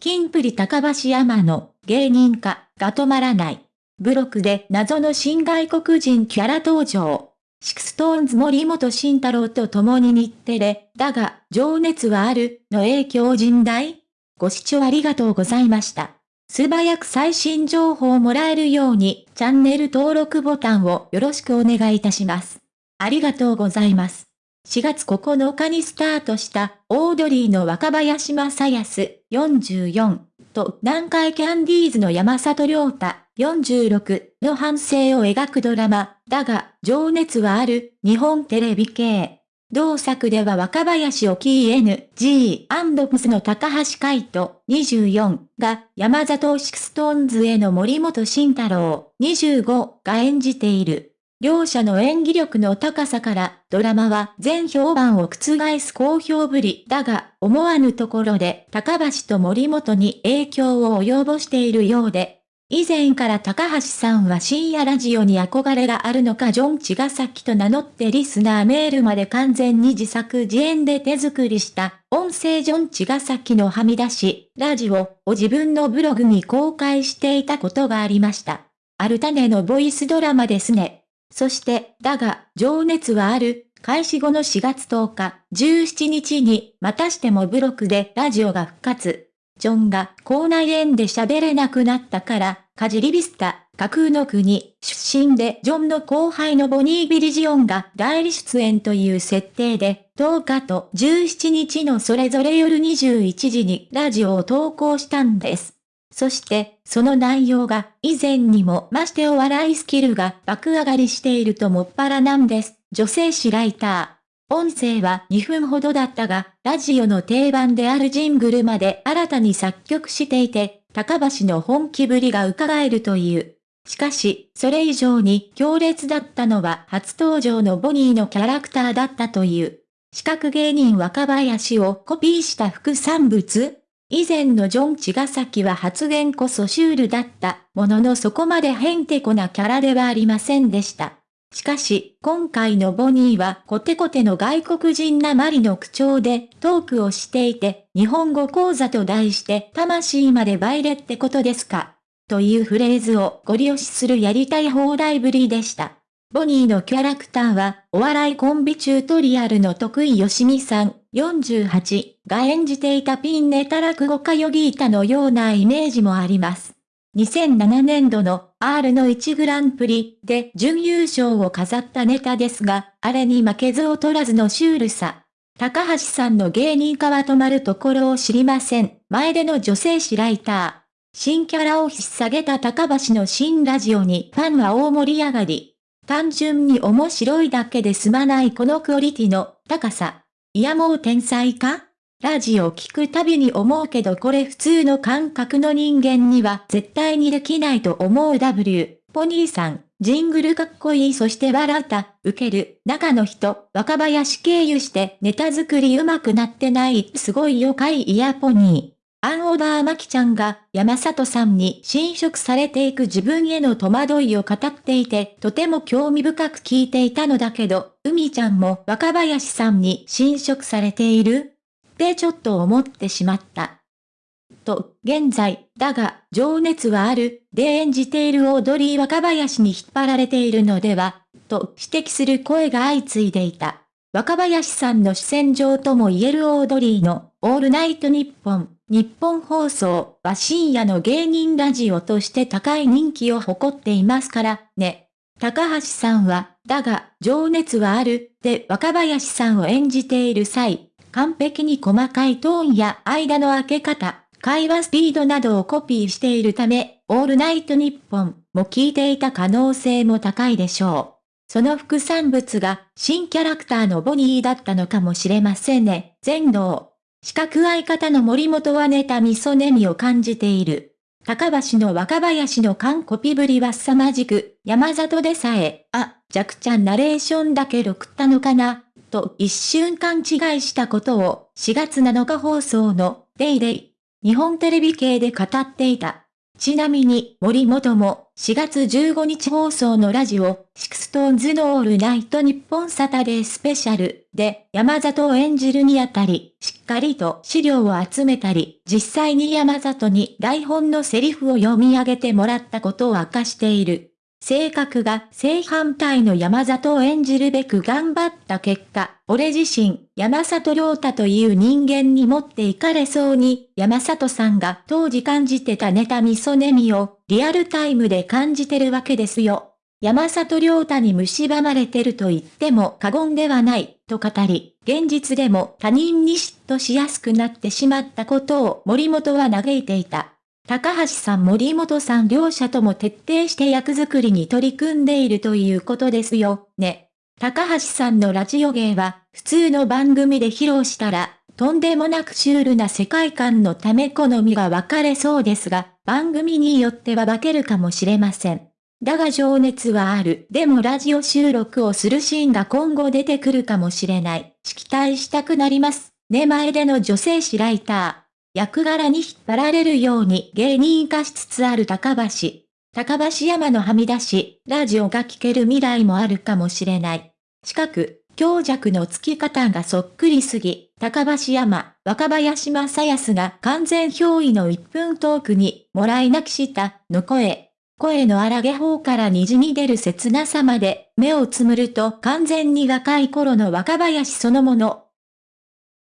キンプリ高橋海人の芸人化が止まらない。ブロックで謎の新外国人キャラ登場。 SixTONES 森本慎太郎と共に日テレ、だが、情熱はある、の影響甚大ご視聴ありがとうございました。素早く最新情報をもらえるように、チャンネル登録ボタンをよろしくお願いいたします。ありがとうございます。4月9日にスタートしたオードリーの若林正康44と南海キャンディーズの山里亮太。46の半生を描くドラマ、だが、情熱はある。日本テレビ系。同作では若林沖 NG& の高橋海人。24が山里を SixTONES の森本慎太郎。25が演じている。両者の演技力の高さからドラマは前評判を覆す好評ぶりだが思わぬところで高橋と森本に影響を及ぼしているようで以前から高橋さんは深夜ラジオに憧れがあるのかジョン・茅ヶ崎と名乗ってリスナーメールまで完全に自作自演で手作りした音声ジョン・茅ヶ崎のはみ出し、ラジオを自分のブログに公開していたことがありました。ある種のボイスドラマですね。そして、だが、情熱はある、開始後の4月10日、17日に、またしてもブログでラジオが復活。ジョンが校内園で喋れなくなったから、カジリビスタ、架空の国、出身でジョンの後輩のボニー・ビリジオンが代理出演という設定で、10日と17日のそれぞれ夜21時にラジオを投稿したんです。そして、その内容が以前にもましてお笑いスキルが爆上がりしているともっぱらなんです。女性誌ライター。音声は2分ほどだったが、ラジオの定番であるジングルまで新たに作曲していて、高橋の本気ぶりが伺えるという。しかし、それ以上に強烈だったのは初登場のボニーのキャラクターだったという。四角芸人若林をコピーした副産物以前のジョン・茅ヶ崎は発言こそシュールだったもののそこまでヘンテコなキャラではありませんでした。しかし、今回のボニーはコテコテの外国人なまりの口調でトークをしていて、日本語講座と題して魂までバイレってことですか？というフレーズをご利用しするやりたい放題ぶりでした。ボニーのキャラクターは、お笑いコンビチュートリアルの得意よしみさん、48が演じていたピンネタ落語家ヨギータのようなイメージもあります。2007年度の R の1グランプリで準優勝を飾ったネタですが、あれに負けず劣らずのシュールさ。高橋さんの芸人化は止まるところを知りません。前での女性誌ライター。新キャラを引っ提げた高橋の新ラジオにファンは大盛り上がり。単純に面白いだけで済まないこのクオリティの高さ。いやもう天才か？ラジオ聞くたびに思うけどこれ普通の感覚の人間には絶対にできないと思う W。ポニーさん、ジングルかっこいいそして笑った、受ける、中の人、若林経由してネタ作り上手くなってない、すごいよかいイヤポニー。アンオーダーマキちゃんが山里さんに侵食されていく自分への戸惑いを語っていてとても興味深く聞いていたのだけど、海ちゃんも若林さんに侵食されている？ってちょっと思ってしまった。と、現在、だが、情熱はある、で演じているオードリー若林に引っ張られているのでは、と指摘する声が相次いでいた。若林さんの主戦場とも言えるオードリーの、オールナイトニッポン、日本放送は深夜の芸人ラジオとして高い人気を誇っていますからね。高橋さんは、だが、情熱はある、で若林さんを演じている際、完璧に細かいトーンや間の開け方、会話スピードなどをコピーしているため、オールナイトニッポンも聞いていた可能性も高いでしょう。その副産物が新キャラクターのボニーだったのかもしれませんね。全能。四角相方の森本はネタ味噌ネミを感じている。高橋の若林の完コピぶりは凄まじく、山里でさえ、あ、若ちゃんナレーションだけ録ったのかな、と一瞬勘違いしたことを4月7日放送の DayDay.日本テレビ系で語っていた。ちなみに、森本も、4月15日放送のラジオ、 SixTONES のオールナイトニッポンサタデースペシャルで、山里を演じるにあたり、しっかりと資料を集めたり、実際に山里に台本のセリフを読み上げてもらったことを明かしている。性格が正反対の山里を演じるべく頑張った結果、俺自身、山里亮太という人間に持っていかれそうに、山里さんが当時感じてたネタミソネミをリアルタイムで感じてるわけですよ。山里亮太に蝕まれてると言っても過言ではない、と語り、現実でも他人に嫉妬しやすくなってしまったことを森本は嘆いていた。高橋さん森本さん両者とも徹底して役作りに取り組んでいるということですよ、ね。高橋さんのラジオ芸は、普通の番組で披露したら、とんでもなくシュールな世界観のため好みが分かれそうですが、番組によっては化けるかもしれません。だが情熱はある。でもラジオ収録をするシーンが今後出てくるかもしれない。期待したくなります。ね前での女性誌ライター。役柄に引っ張られるように芸人化しつつある高橋。高橋山のはみ出し、ラジオが聴ける未来もあるかもしれない。近く、強弱の付き方がそっくりすぎ、高橋山、若林正康が完全憑依の1分トークに、もらい泣きした、の声。声の荒げ方から虹に出る切なさまで、目をつむると完全に若い頃の若林そのもの。